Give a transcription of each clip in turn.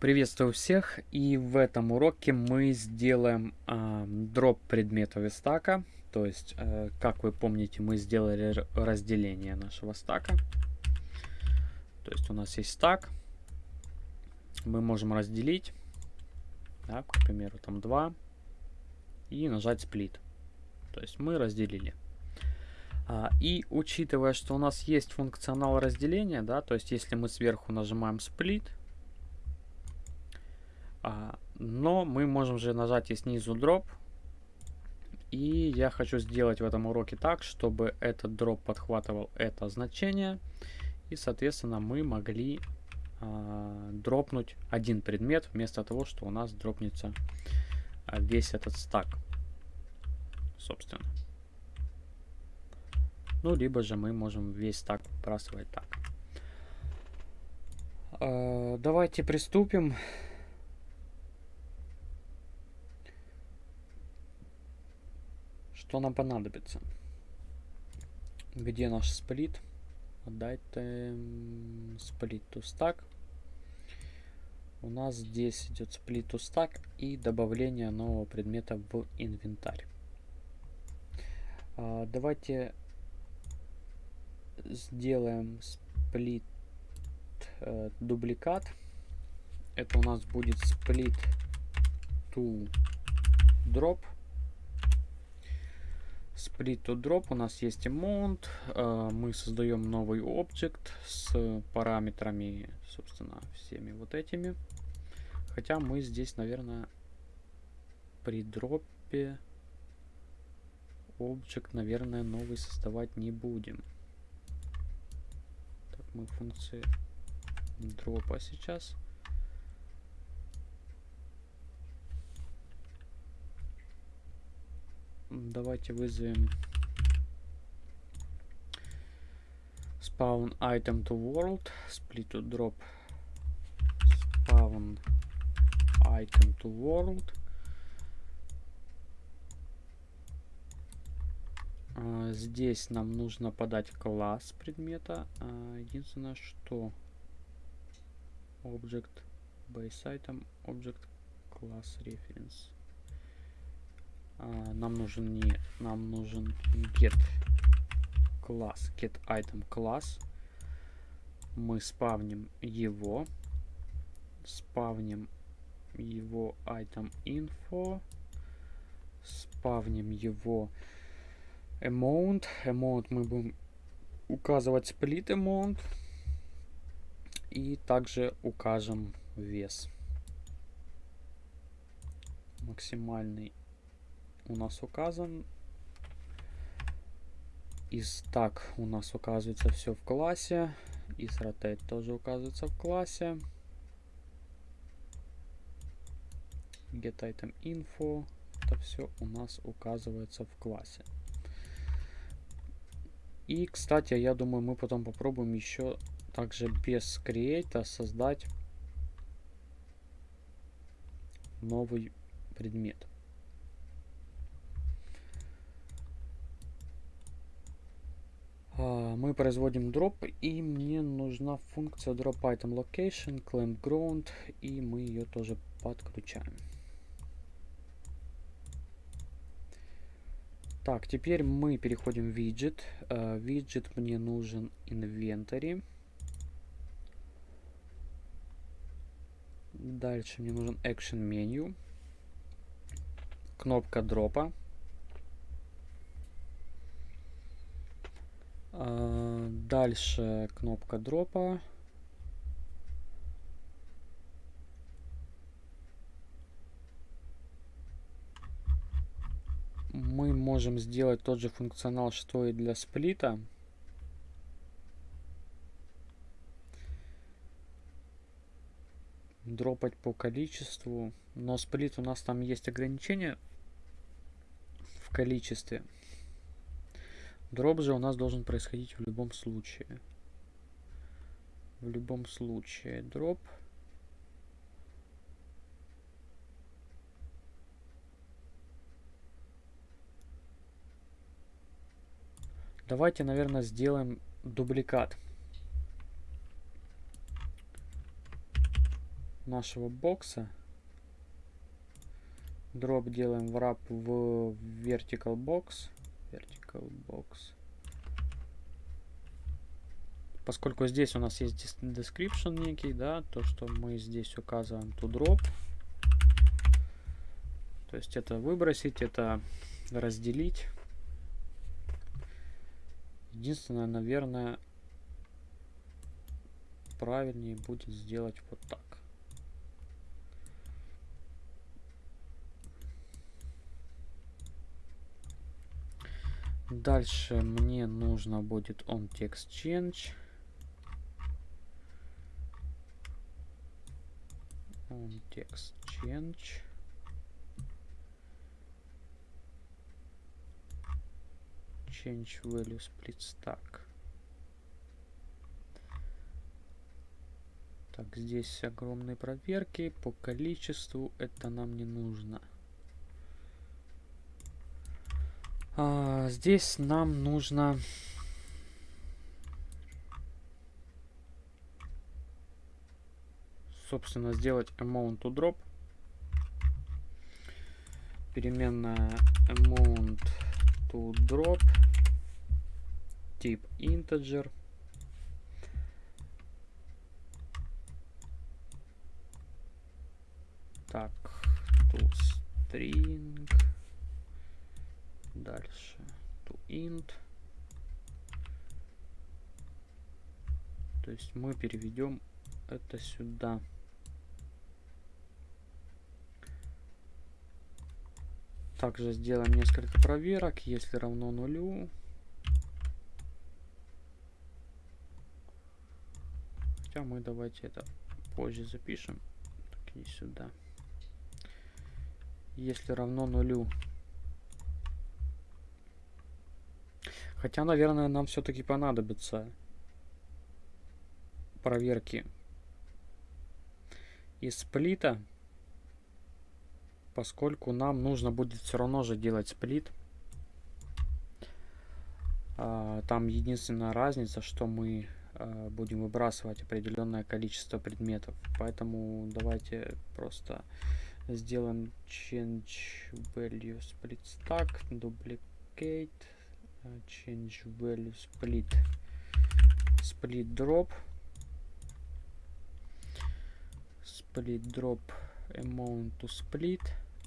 Приветствую всех и в этом уроке мы сделаем э, дроп предметов из стака. То есть, э, как вы помните, мы сделали разделение нашего стака. То есть у нас есть стак. Мы можем разделить, да, к примеру, там 2 и нажать сплит. То есть мы разделили. А, и учитывая, что у нас есть функционал разделения, да, то есть если мы сверху нажимаем сплит, но мы можем же нажать и снизу дроп. И я хочу сделать в этом уроке так, чтобы этот дроп подхватывал это значение. И, соответственно, мы могли а, дропнуть один предмет, вместо того, что у нас дропнется а, весь этот стак. Собственно. Ну, либо же мы можем весь стак выбрасывать так. А, давайте приступим. Что нам понадобится? Где наш сплит? Отдайте сплит to stack. У нас здесь идет сплит to stack и добавление нового предмета в инвентарь. А, давайте сделаем сплит э, дубликат. Это у нас будет сплит to drop. Split to drop у нас есть amount. Э, мы создаем новый объект с параметрами, собственно, всеми вот этими. Хотя мы здесь, наверное, при дропе объект, наверное, новый создавать не будем. Так, мы функции дропа сейчас. Давайте вызовем spawn item to world, split to drop spawn item to world. А, здесь нам нужно подать класс предмета. А, единственное, что object base item object class reference. А, нам нужен не нам нужен get класс get item класс мы спавним его спавним его item info спавним его amount. Amount мы будем указывать split amount и также укажем вес. Максимальный у нас указан. Из так у нас указывается все в классе. Из rotate тоже указывается в классе. Get item info. Это все у нас указывается в классе. И, кстати, я думаю, мы потом попробуем еще также без create создать новый предмет. А, мы производим дроп, и мне нужна функция drop item location, claim ground, и мы ее тоже подключаем. Так, теперь мы переходим в виджет. Uh, виджет мне нужен inventory. Дальше мне нужен action menu. Кнопка дропа. Дальше кнопка дропа. Мы можем сделать тот же функционал, что и для сплита. Дропать по количеству. Но сплит у нас там есть ограничения в количестве. Дроп же у нас должен происходить в любом случае. В любом случае дроп. Давайте, наверное, сделаем дубликат. нашего бокса. Дроп делаем в wrap в vertical box. Vertical box. Поскольку здесь у нас есть description некий, да, то, что мы здесь указываем to drop. То есть это выбросить, это разделить. Единственное, наверное, правильнее будет сделать вот так. Дальше мне нужно будет on text change. On text change. Change value split stack. Так, здесь огромные проверки по количеству. Это нам не нужно. А, здесь нам нужно... Собственно, сделать amount to drop. Переменная amount to drop. Тип integer. Так, to string. Дальше. To int. То есть мы переведем это сюда. Также сделаем несколько проверок. Если равно нулю. Хотя мы давайте это позже запишем. Так, и сюда если равно нулю. Хотя, наверное, нам все-таки понадобится проверки из сплита, поскольку нам нужно будет все равно же делать сплит. А, там единственная разница, что мы а, будем выбрасывать определенное количество предметов. Поэтому давайте просто сделаем change value split stack duplicate change value split split drop split drop amount to split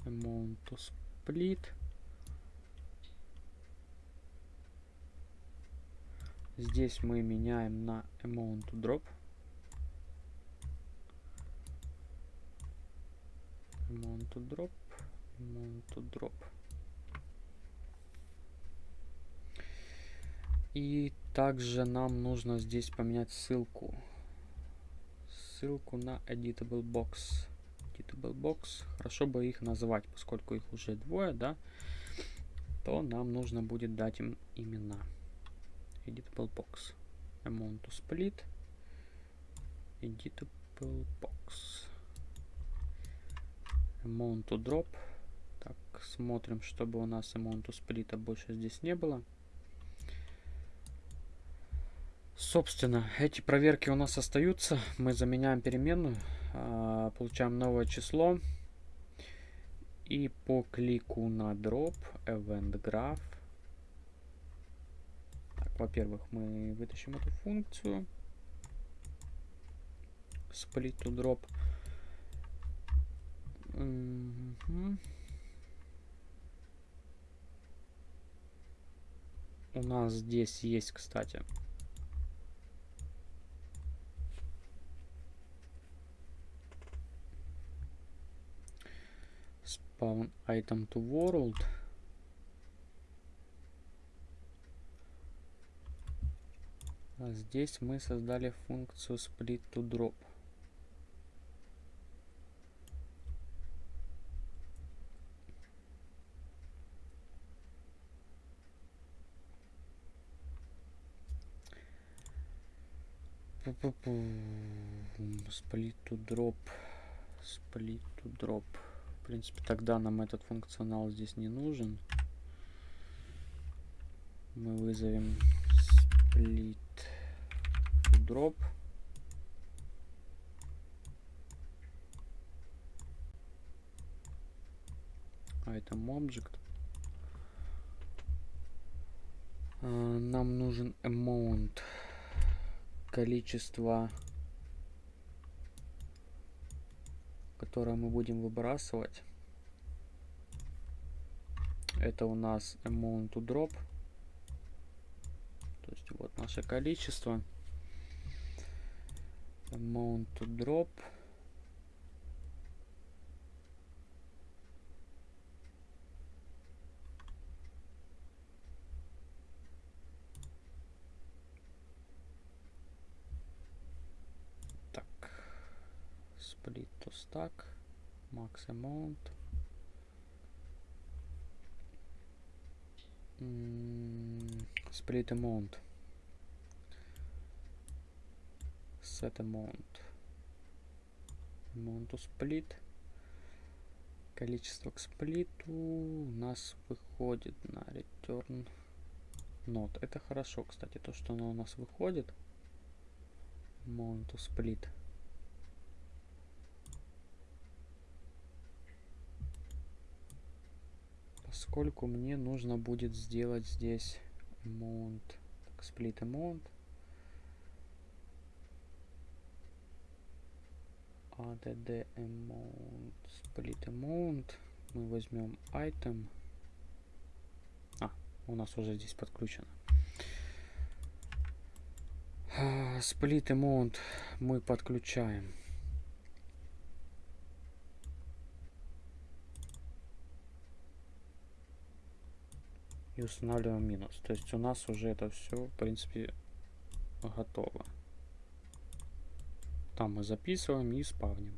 amount to split здесь мы меняем на amount to drop mount to drop mount to drop и также нам нужно здесь поменять ссылку. Ссылку на editable box. Editable box. Хорошо бы их назвать поскольку их уже двое да? То нам нужно будет дать им имена. Editable box. Amount to split. Editable box. Amount to drop. Так, смотрим, чтобы у нас amount to split больше здесь не было. Собственно, эти проверки у нас остаются. Мы заменяем переменную, а, получаем новое число. И по клику на drop, event graph. Так, во-первых, мы вытащим эту функцию. Split to drop. У нас здесь есть, кстати, spawn item to world. А здесь мы создали функцию split to drop. Split to drop. Split to drop принципе, тогда нам этот функционал здесь не нужен. Мы вызовем split drop. Item object. Нам нужен amount количество которое мы будем выбрасывать. Это у нас amount to drop. То есть вот наше количество. Amount to drop. Split to stack. Max amount. Split amount. Set amount. Amount to split. Количество к сплиту у нас выходит на return not. Это хорошо, кстати, то, что оно у нас выходит. Amount to split. Поскольку мне нужно будет сделать здесь amount, так, split amount. add amount, split amount. Мы возьмем item. А, у нас уже здесь подключено. Split amount мы подключаем. Устанавливаем минус. То есть у нас уже это все, в принципе, готово. Там мы записываем и спавним.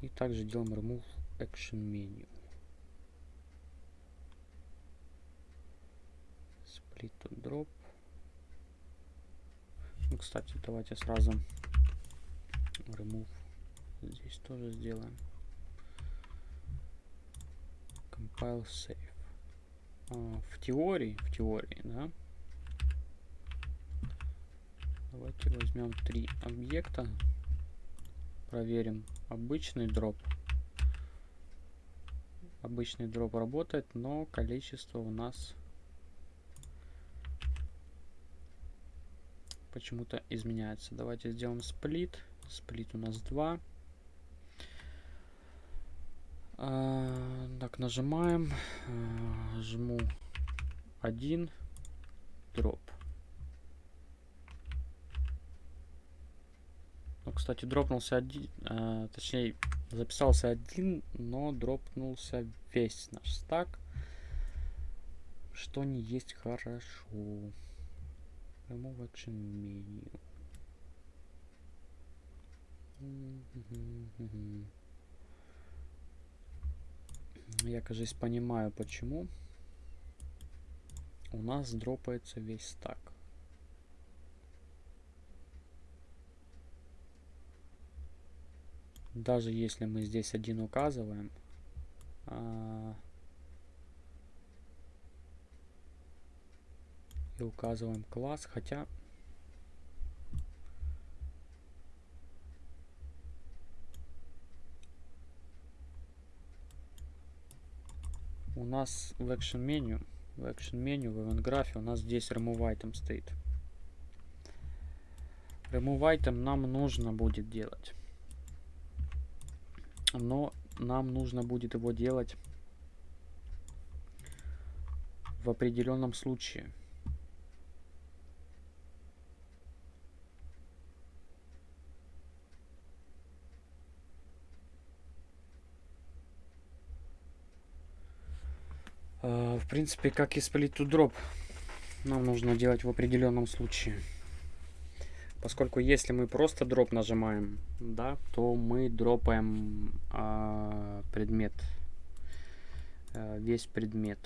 И также делаем remove action menu. Split to drop. Ну, кстати, давайте сразу remove здесь тоже сделаем. Compile save. А, в теории, в теории, да. Давайте возьмем три объекта. Проверим обычный дроп. Обычный дроп работает, но количество у нас почему-то изменяется. Давайте сделаем сплит. Сплит у нас 2. Так, нажимаем, а, жму 1, дроп. Ну, кстати, дропнулся один, а, точнее, записался один, но дропнулся весь наш стак, что не есть хорошо. Remove action menu. Mm-hmm. Я, кажется, понимаю, почему у нас дропается весь стак. Даже если мы здесь один указываем, а, и указываем класс, хотя у нас в action меню, в action меню, в event графе у нас здесь remove item стоит. Remove item нам нужно будет делать. Но нам нужно будет его делать в определенном случае. В принципе, как и to drop, нам нужно делать в определенном случае. Поскольку если мы просто дроп нажимаем, да, то мы дропаем а, предмет, а, весь предмет.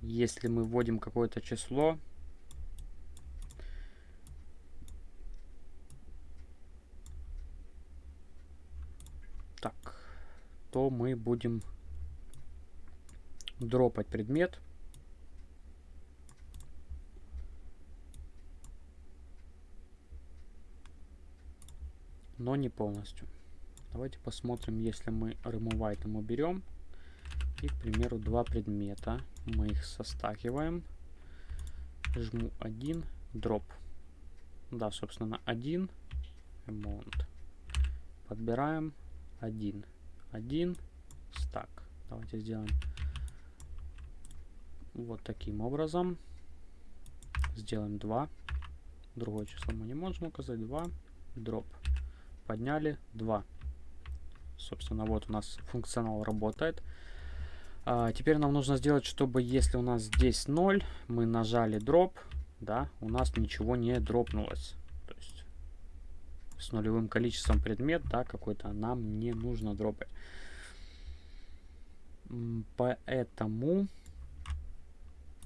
Если мы вводим какое-то число, так, то мы будем дропать предмет. Но не полностью. Давайте посмотрим, если мы remove item уберем. И, к примеру, два предмета. Мы их состакиваем. Жму 1, drop. Да, собственно, 1 amount. Подбираем 1. 1 стак. Давайте сделаем вот таким образом. Сделаем 2. Другое число мы не можем указать. 2. Дроп. Подняли 2. Собственно, вот у нас функционал работает. А, теперь нам нужно сделать, чтобы если у нас здесь 0, мы нажали дроп, да, у нас ничего не дропнулось. То есть с нулевым количеством предмет, да, какой-то нам не нужно дропать. Поэтому,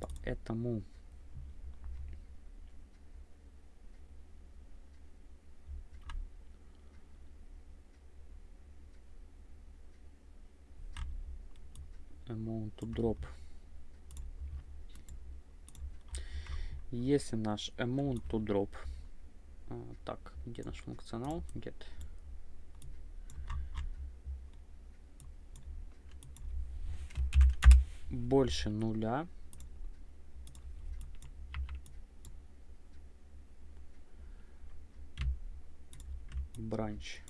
поэтому amount to. Если наш amount to а, так, где наш функционал? Get. Больше нуля. Бранч.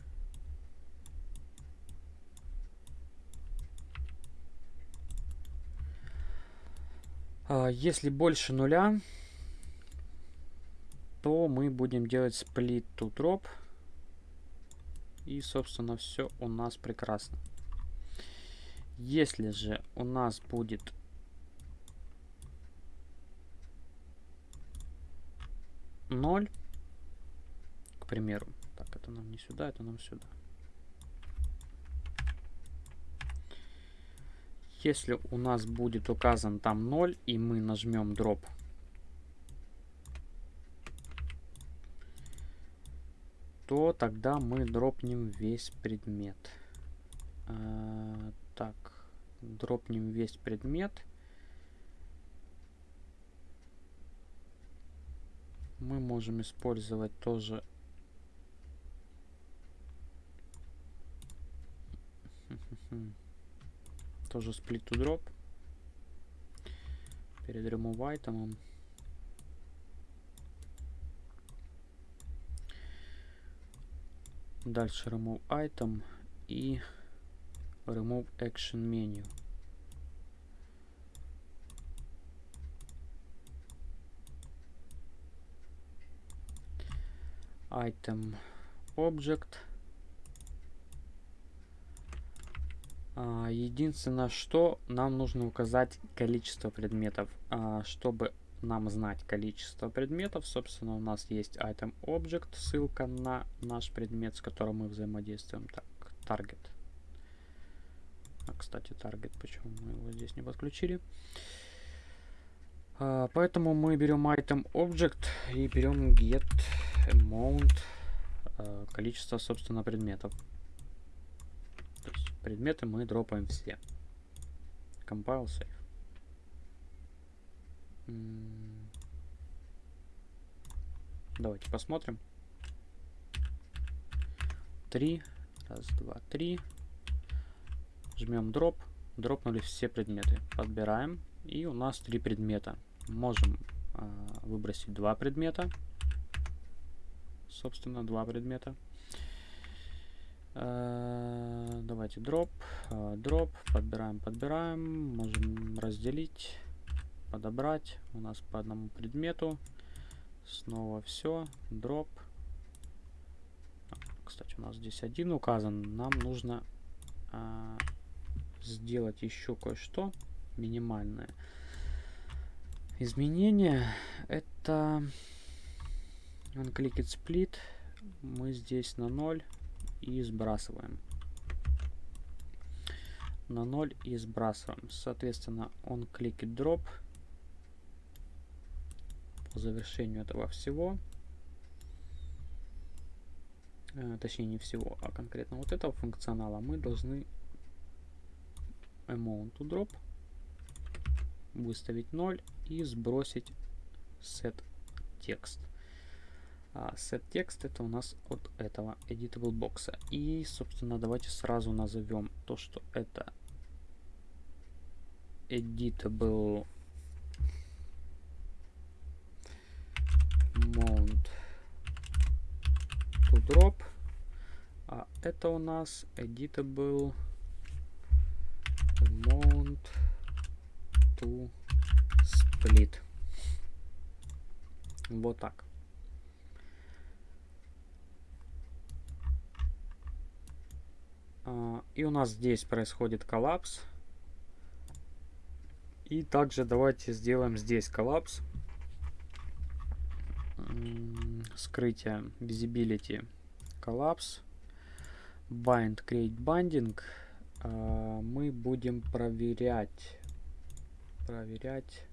А, если больше нуля, то мы будем делать split to drop. И, собственно, все у нас прекрасно. Если же у нас будет ноль, к примеру, это нам не сюда, это нам сюда. Если у нас будет указан там 0, и мы нажмем дроп, то тогда мы дропнем весь предмет. А, так, дропнем весь предмет. Мы можем использовать тоже тоже split to drop перед remove item дальше remove item и remove action menu item object единственное, что нам нужно указать количество предметов. А, чтобы нам знать количество предметов, собственно, у нас есть item object, ссылка на наш предмет, с которым мы взаимодействуем. Так, target. А, кстати, target, почему мы его здесь не подключили? А, поэтому мы берем item object и берем get amount, количество, собственно, предметов предметы мы дропаем все. Compile save. Давайте посмотрим. Три. Раз, два, три. Жмем дроп. Дропнули все предметы. Подбираем. И у нас три предмета. Можем э, выбросить два предмета. Собственно, два предмета. Э, давайте дроп, э, дроп, подбираем, подбираем, можем разделить, подобрать, у нас по одному предмету, снова все, дроп. Кстати, у нас здесь один указан, нам нужно а, сделать еще кое-что минимальное. Изменение это unclicked split, мы здесь на 0 и сбрасываем. На 0 и сбрасываем. Соответственно, он кликет дроп по завершению этого всего. Э, точнее, не всего, а конкретно вот этого функционала мы должны amount to drop выставить 0 и сбросить set текст. А set text это у нас от этого editable бокса. И, собственно, давайте сразу назовем то, что это editable mount to drop. А это у нас editable mount to split. Вот так. И у нас здесь происходит коллапс. И также давайте сделаем здесь коллапс. Скрытие visibility коллапс. Bind create binding. А, мы будем проверять. Проверять.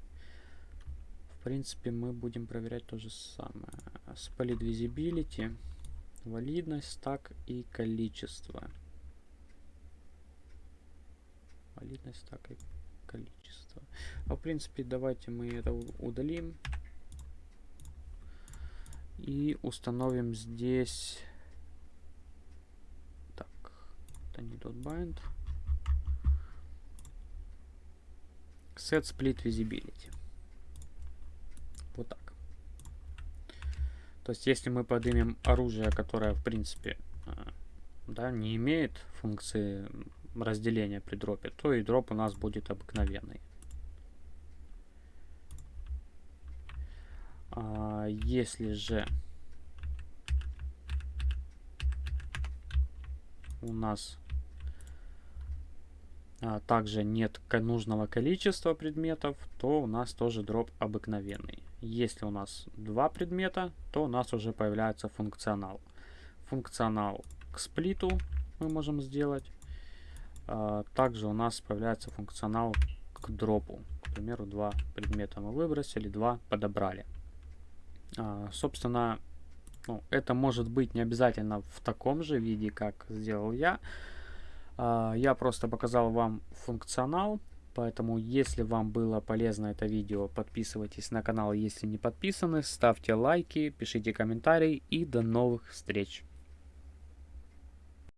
В принципе, мы будем проверять то же самое. Split visibility, валидность, так и количество. Валидность, так и количество. А в принципе, давайте мы это удалим. И установим здесь... Так, это не .bind. Set split visibility. Вот так. То есть, если мы поднимем оружие, которое, в принципе, а, да, не имеет функции разделения при дропе, то и дроп у нас будет обыкновенный. А если же у нас а, также нет нужного количества предметов, то у нас тоже дроп обыкновенный. Если у нас два предмета, то у нас уже появляется функционал. Функционал к сплиту мы можем сделать. А, также у нас появляется функционал к дропу. К примеру, два предмета мы выбросили, два подобрали. А, собственно, ну, это может быть не обязательно в таком же виде, как сделал я. А, я просто показал вам функционал, поэтому если вам было полезно это видео, подписывайтесь на канал, если не подписаны, ставьте лайки, пишите комментарии и до новых встреч!